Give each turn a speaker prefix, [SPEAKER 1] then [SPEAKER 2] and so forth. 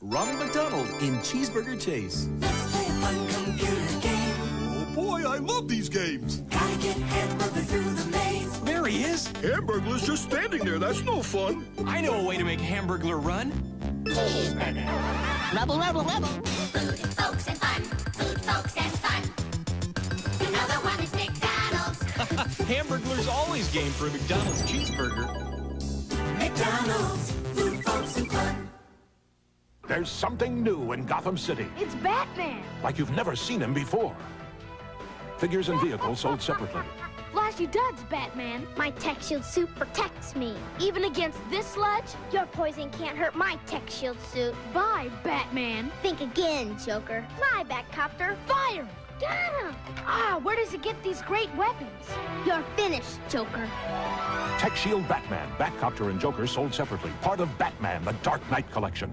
[SPEAKER 1] Ronald McDonald in Cheeseburger Chase.
[SPEAKER 2] Let's play a fun computer game.
[SPEAKER 3] Oh boy, I love these games.
[SPEAKER 2] Gotta get Hamburglar through the maze.
[SPEAKER 4] There he is.
[SPEAKER 3] Hamburglar's just standing there. That's no fun.
[SPEAKER 4] I know a way to make Hamburglar run.
[SPEAKER 5] Rubble, rubble, rubble.
[SPEAKER 6] Food, folks, and fun. Food, folks, and fun. Another one is McDonald's.
[SPEAKER 4] Hamburglar's always game for a McDonald's cheeseburger.
[SPEAKER 7] There's something new in Gotham City,
[SPEAKER 8] It's Batman!
[SPEAKER 7] like you've never seen him before. Figures and vehicles sold separately.
[SPEAKER 8] Flashy duds, Batman!
[SPEAKER 9] My tech shield suit protects me. Even against this sludge, your poison can't hurt my tech shield suit.
[SPEAKER 8] Bye, Batman!
[SPEAKER 9] Think again, Joker. Fly, Batcopter.
[SPEAKER 8] Fire!
[SPEAKER 9] Got him!
[SPEAKER 8] Ah, where does he get these great weapons?
[SPEAKER 9] You're finished, Joker.
[SPEAKER 7] Tech Shield Batman, Batcopter, and Joker sold separately. Part of Batman, the Dark Knight collection.